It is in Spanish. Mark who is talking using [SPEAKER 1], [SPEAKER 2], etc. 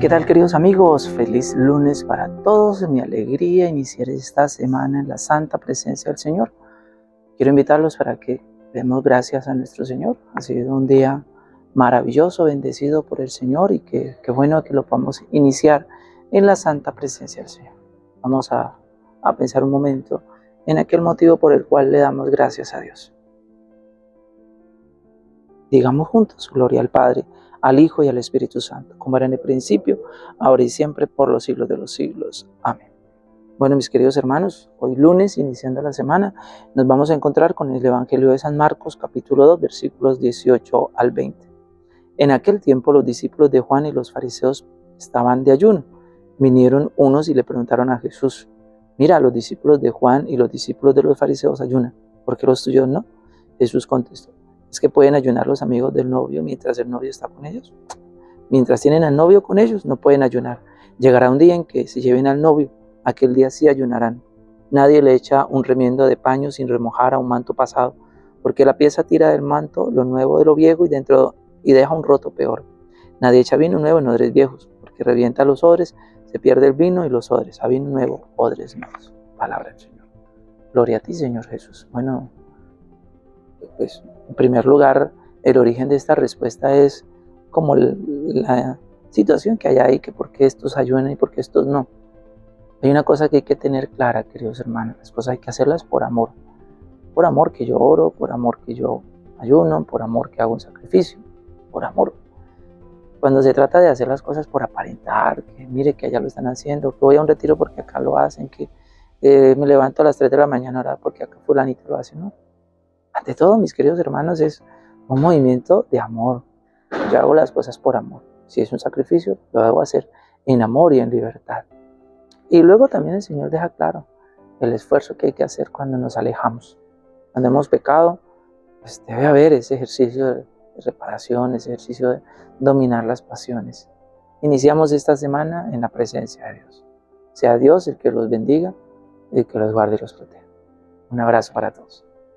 [SPEAKER 1] ¿Qué tal queridos amigos? Feliz lunes para todos. Mi alegría iniciar esta semana en la santa presencia del Señor. Quiero invitarlos para que demos gracias a nuestro Señor. Ha sido un día maravilloso, bendecido por el Señor y que, bueno que lo podamos iniciar en la santa presencia del Señor. Vamos a pensar un momento en aquel motivo por el cual le damos gracias a Dios. Digamos juntos, gloria al Padre, al Hijo y al Espíritu Santo, como era en el principio, ahora y siempre, por los siglos de los siglos. Amén. Bueno, mis queridos hermanos, hoy lunes, iniciando la semana, nos vamos a encontrar con el Evangelio de San Marcos, capítulo 2, versículos 18 al 20. En aquel tiempo los discípulos de Juan y los fariseos estaban de ayuno. Vinieron unos y le preguntaron a Jesús, mira, los discípulos de Juan y los discípulos de los fariseos ayunan, ¿por qué los tuyos no? Jesús contestó, es que pueden ayunar los amigos del novio mientras el novio está con ellos. Mientras tienen al novio con ellos, no pueden ayunar. Llegará un día en que si lleven al novio, aquel día sí ayunarán. Nadie le echa un remiendo de paño sin remojar a un manto pasado, porque la pieza tira del manto lo nuevo de lo viejo y dentro y deja un roto peor. Nadie echa vino nuevo en odres viejos, porque revienta los odres, se pierde el vino y los odres. A vino nuevo, odres nuevos. Palabra del Señor. Gloria a ti, Señor Jesús. Bueno, pues en primer lugar, el origen de esta respuesta es como la situación que hay ahí, que por qué estos ayunan y por qué estos no. Hay una cosa que hay que tener clara, queridos hermanos, las cosas hay que hacerlas por amor. Por amor que yo oro, por amor que yo ayuno, por amor que hago un sacrificio, por amor. Cuando se trata de hacer las cosas por aparentar, que mire que allá lo están haciendo, que voy a un retiro porque acá lo hacen, que eh, me levanto a las 3 de la mañana ahora porque acá fulanito lo hace, ¿no? Ante todo, mis queridos hermanos, es un movimiento de amor. Yo hago las cosas por amor. Si es un sacrificio, lo debo hacer en amor y en libertad. Y luego también el Señor deja claro el esfuerzo que hay que hacer cuando nos alejamos. Cuando hemos pecado, pues debe haber ese ejercicio de reparación, ese ejercicio de dominar las pasiones. Iniciamos esta semana en la presencia de Dios. Sea Dios el que los bendiga el que los guarde y los proteja. Un abrazo para todos.